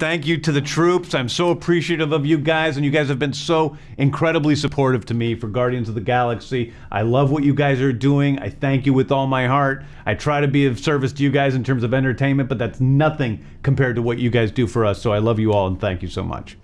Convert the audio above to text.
Thank you to the troops. I'm so appreciative of you guys, and you guys have been so incredibly supportive to me for Guardians of the Galaxy. I love what you guys are doing. I thank you with all my heart. I try to be of service to you guys in terms of entertainment, but that's nothing compared to what you guys do for us. So I love you all, and thank you so much.